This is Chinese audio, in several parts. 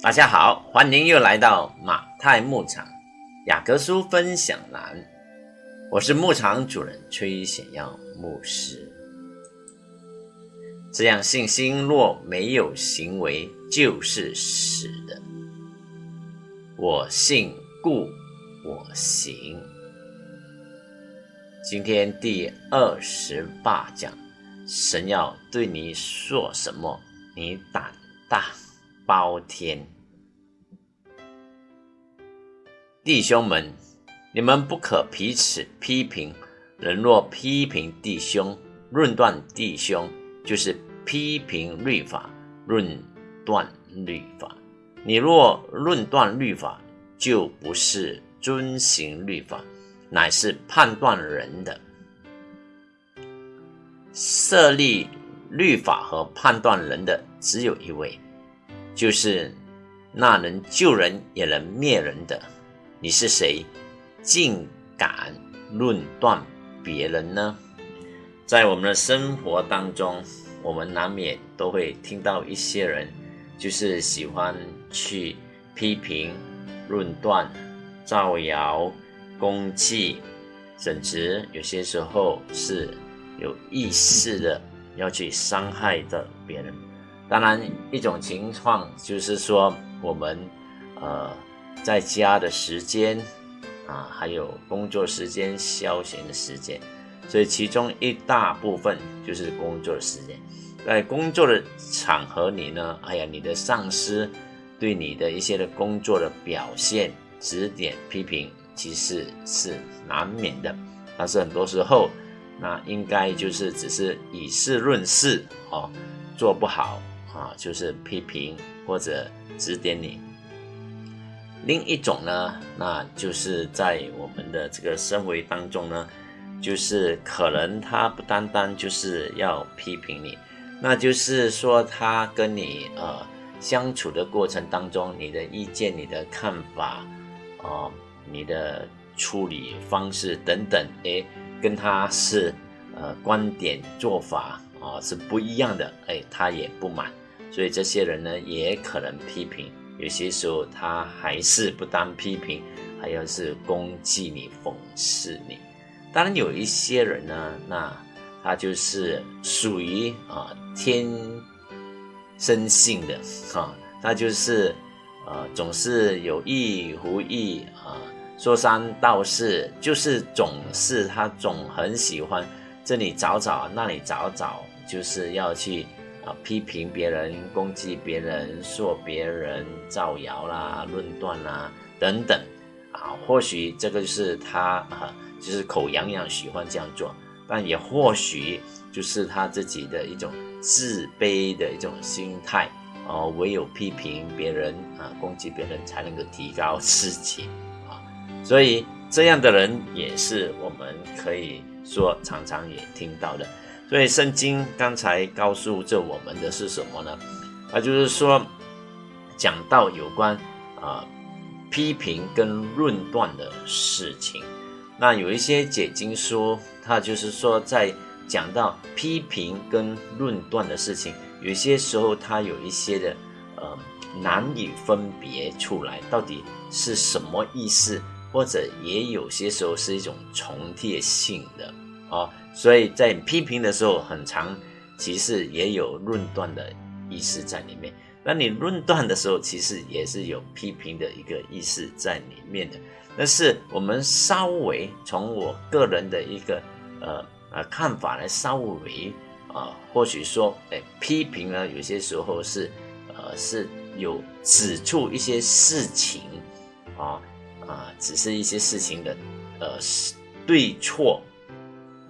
大家好，欢迎又来到马太牧场雅各书分享栏，我是牧场主人崔显耀牧师。这样信心若没有行为，就是死的。我信，故我行。今天第二十八讲，神要对你说什么？你胆大包天。弟兄们，你们不可彼此批评。人若批评弟兄，论断弟兄，就是批评律法，论断律法。你若论断律法，就不是遵行律法。乃是判断人的设立律法和判断人的只有一位，就是那能救人也能灭人的。你是谁，竟敢论断别人呢？在我们的生活当中，我们难免都会听到一些人，就是喜欢去批评、论断、造谣。攻击，甚至有些时候是有意识的要去伤害的别人。当然，一种情况就是说，我们呃在家的时间啊，还有工作时间、消闲的时间，所以其中一大部分就是工作的时间。在工作的场合里呢，哎呀，你的上司对你的一些的工作的表现指点批评。其实是难免的，但是很多时候，那应该就是只是以事论事哦，做不好啊，就是批评或者指点你。另一种呢，那就是在我们的这个生活当中呢，就是可能他不单单就是要批评你，那就是说他跟你呃相处的过程当中，你的意见、你的看法啊。你的处理方式等等，哎，跟他是呃观点做法啊是不一样的，哎，他也不满，所以这些人呢也可能批评，有些时候他还是不当批评，还要是攻击你、讽刺你。当然有一些人呢，那他就是属于啊天生性的哈，他就是呃总是有意无意啊。说三道四，就是总是他总很喜欢这里找找，那里找找，就是要去批评别人、攻击别人、说别人、造谣啦、论断啦等等啊。或许这个就是他啊，就是口痒痒喜欢这样做，但也或许就是他自己的一种自卑的一种心态哦。唯有批评别人啊，攻击别人，才能够提高自己啊。所以这样的人也是我们可以说常常也听到的。所以圣经刚才告诉着我们的是什么呢？啊，就是说讲到有关啊批评跟论断的事情。那有一些解经书，它就是说在讲到批评跟论断的事情，有些时候它有一些的呃难以分别出来，到底是什么意思？或者也有些时候是一种重叠性的啊，所以在批评的时候很长，其实也有论断的意思在里面。那你论断的时候，其实也是有批评的一个意思在里面的。但是我们稍微从我个人的一个呃呃看法来稍微啊，或许说，哎，批评呢，有些时候是呃是有指出一些事情啊。啊，只是一些事情的，呃，对错，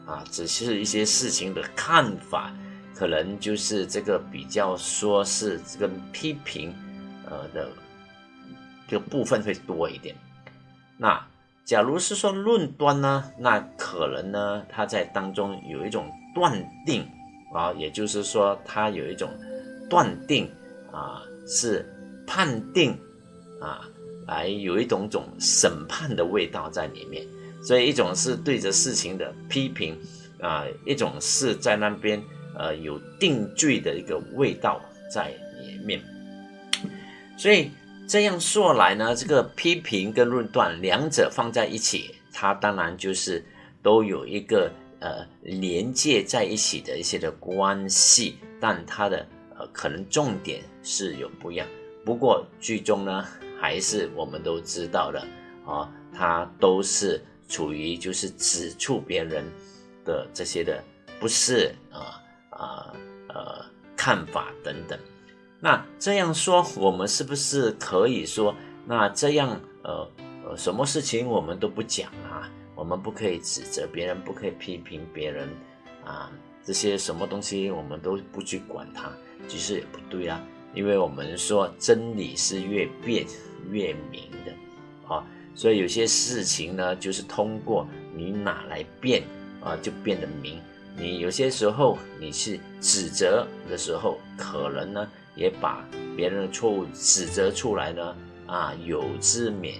啊，只是一些事情的看法，可能就是这个比较说是这个批评，呃的这个部分会多一点。那假如是说论断呢，那可能呢，他在当中有一种断定啊，也就是说他有一种断定啊，是判定啊。来有一种种审判的味道在里面，所以一种是对着事情的批评啊，一种是在那边呃有定罪的一个味道在里面。所以这样说来呢，这个批评跟论断两者放在一起，它当然就是都有一个呃连接在一起的一些的关系，但它的呃可能重点是有不一样。不过最终呢，还是我们都知道的啊，它都是处于就是指出别人的这些的不是啊啊呃看法等等。那这样说，我们是不是可以说，那这样呃呃，什么事情我们都不讲啊？我们不可以指责别人，不可以批评别人啊？这些什么东西我们都不去管它，其实也不对啊。因为我们说真理是越辩越明的啊，所以有些事情呢，就是通过你哪来变啊，就变得明。你有些时候你是指责的时候，可能呢。也把别人的错误指责出来呢，啊，有之勉，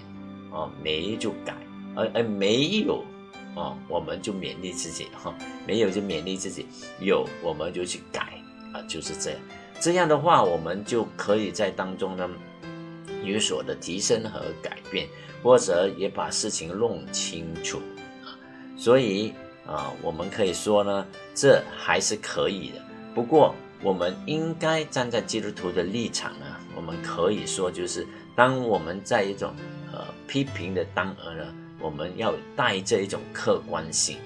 哦，没就改，而而没有，哦，我们就勉励自己哈，没有就勉励自己，有我们就去改，啊，就是这样，这样的话，我们就可以在当中呢有所的提升和改变，或者也把事情弄清楚，啊，所以啊，我们可以说呢，这还是可以的，不过。我们应该站在基督徒的立场呢，我们可以说，就是当我们在一种呃批评的当儿呢，我们要带这一种客观性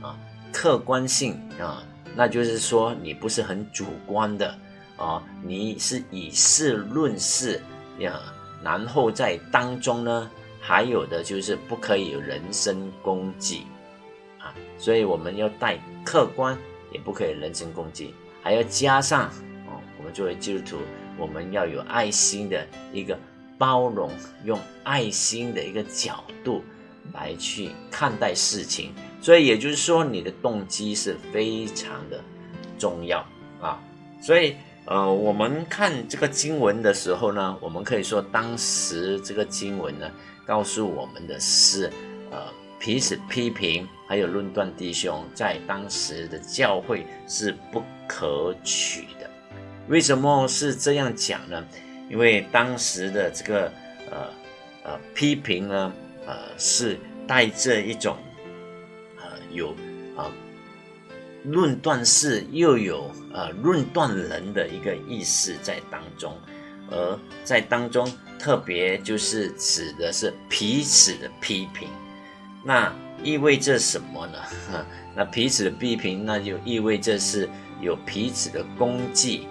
啊，客观性啊，那就是说你不是很主观的啊，你是以事论事呀，然后在当中呢，还有的就是不可以有人身攻击啊，所以我们要带客观，也不可以人身攻击。还要加上哦，我们作为基督徒，我们要有爱心的一个包容，用爱心的一个角度来去看待事情。所以也就是说，你的动机是非常的重要啊。所以呃，我们看这个经文的时候呢，我们可以说，当时这个经文呢，告诉我们的是呃。彼此批评，还有论断弟兄，在当时的教会是不可取的。为什么是这样讲呢？因为当时的这个呃呃批评呢，呃是带着一种呃有啊论断式又有呃论断人的一个意思在当中，而在当中特别就是指的是彼此的批评。那意味着什么呢？那彼此的批评，那就意味着是有彼此的功绩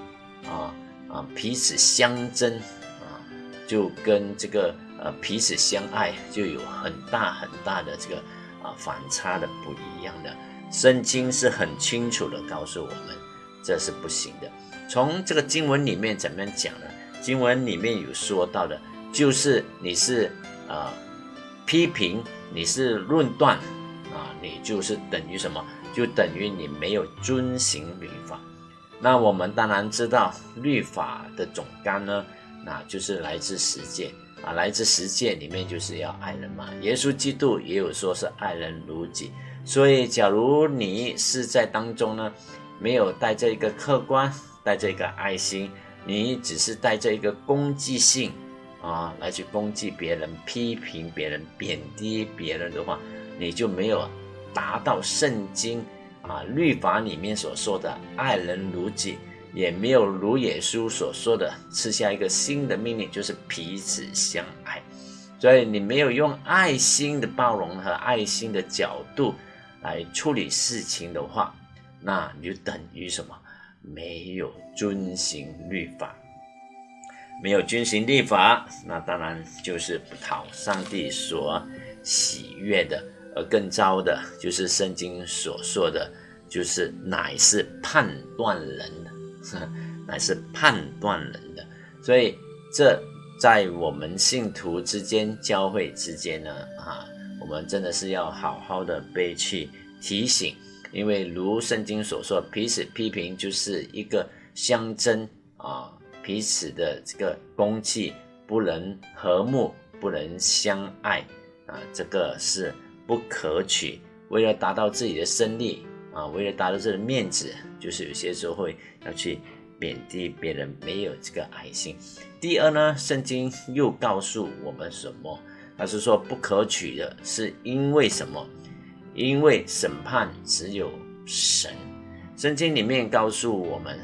啊啊，彼此相争啊，就跟这个呃彼此相爱就有很大很大的这个啊反差的不一样的。圣经是很清楚的告诉我们，这是不行的。从这个经文里面怎么样讲呢？经文里面有说到的，就是你是啊批评。你是论断啊，你就是等于什么？就等于你没有遵行律法。那我们当然知道律法的总纲呢，那就是来自实践啊，来自实践里面就是要爱人嘛。耶稣基督也有说是爱人如己。所以，假如你是在当中呢，没有带着一个客观，带着一个爱心，你只是带着一个攻击性。啊，来去攻击别人、批评别人、贬低别人的话，你就没有达到圣经啊律法里面所说的爱人如己，也没有如耶稣所说的赐下一个新的命令，就是彼此相爱。所以你没有用爱心的包容和爱心的角度来处理事情的话，那你就等于什么？没有遵行律法。没有遵行律法，那当然就是不讨上帝所喜悦的；而更糟的，就是圣经所说的，就是乃是判断人的，乃是判断人的。所以，这在我们信徒之间、教会之间呢，啊，我们真的是要好好的被去提醒，因为如圣经所说，彼此批评就是一个相争啊。彼此的这个攻击不能和睦，不能相爱啊，这个是不可取。为了达到自己的胜利啊，为了达到自己的面子，就是有些时候会要去贬低别人，没有这个爱心。第二呢，圣经又告诉我们什么？他是说不可取的，是因为什么？因为审判只有神。圣经里面告诉我们，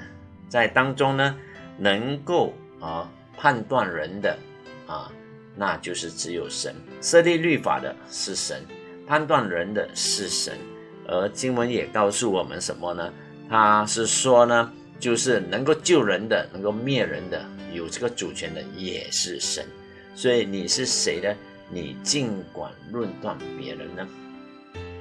在当中呢，能够啊判断人的啊，那就是只有神。设立律法的是神，判断人的是神。而经文也告诉我们什么呢？他是说呢，就是能够救人的，能够灭人的，有这个主权的也是神。所以你是谁呢？你尽管论断别人呢？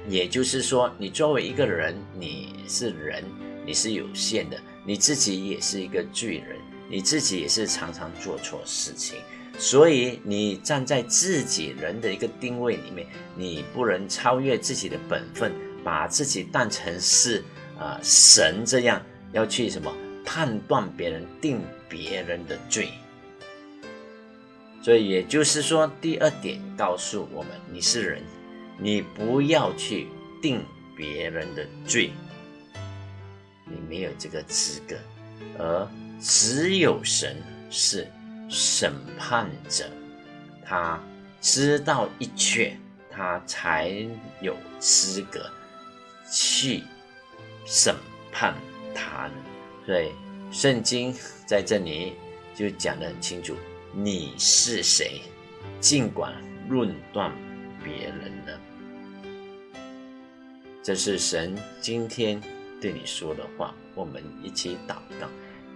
也就是说，你作为一个人，你是人，你是有限的，你自己也是一个罪人，你自己也是常常做错事情，所以你站在自己人的一个定位里面，你不能超越自己的本分，把自己当成是啊神这样要去什么判断别人、定别人的罪。所以也就是说，第二点告诉我们，你是人。你不要去定别人的罪，你没有这个资格，而只有神是审判者，他知道一切，他才有资格去审判他。所以圣经在这里就讲得很清楚，你是谁，尽管论断别人呢。这是神今天对你说的话，我们一起祷告。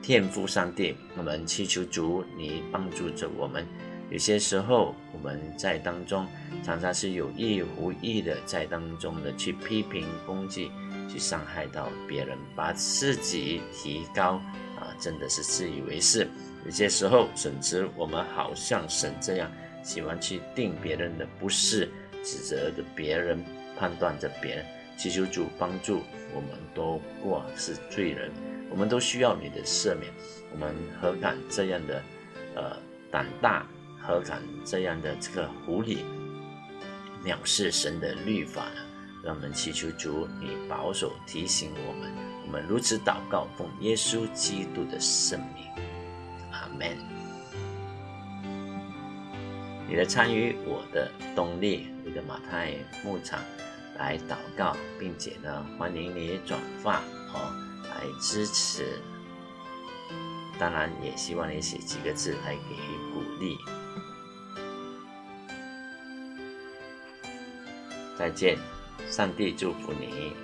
天父上帝，我们祈求主，你帮助着我们。有些时候我们在当中常常是有意无意的在当中的去批评、攻击、去伤害到别人，把自己提高啊，真的是自以为是。有些时候，甚至我们好像神这样喜欢去定别人的不是，指责着别人，判断着别人。祈求主帮助，我们都过是罪人，我们都需要你的赦免。我们何敢这样的呃胆大？何敢这样的这个狐狸藐视神的律法呢？让我们祈求主，你保守提醒我们。我们如此祷告，奉耶稣基督的圣名，阿门。你的参与，我的动力，你的马太牧场。来祷告，并且呢，欢迎你转发哦，来支持。当然，也希望你写几个字来给予鼓励。再见，上帝祝福你。